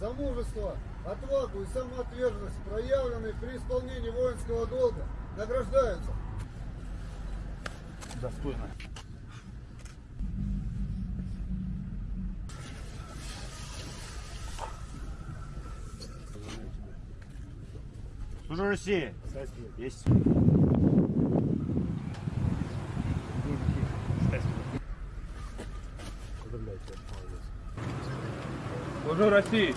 За мужество, отвагу и самоотверженность, проявленные при исполнении воинского долга, награждаются. Достойно. Служу России! Есть. Служу России.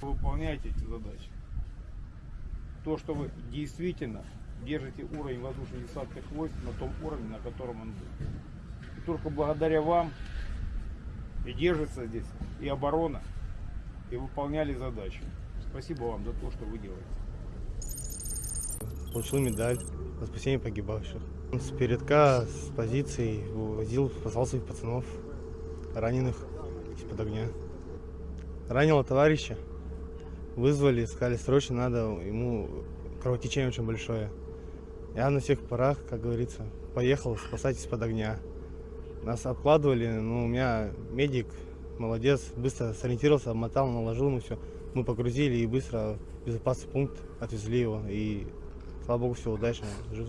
Выполняйте эти задачи. То, что вы действительно держите уровень воздушно-десантных войск на том уровне, на котором он был. И только благодаря вам и держится здесь и оборона, и выполняли задачи. Спасибо вам за то, что вы делаете. Получил медаль за спасение погибавших. С передка, с позиции увозил, спасал своих пацанов, раненых из-под огня. Ранило товарища, вызвали, сказали, срочно надо, ему кровотечение очень большое. Я на всех парах, как говорится, поехал спасать из-под огня. Нас обкладывали, но у меня медик, молодец, быстро сориентировался, обмотал, наложил ему все. Мы погрузили и быстро в безопасный пункт отвезли его. И слава богу, все удачно, жив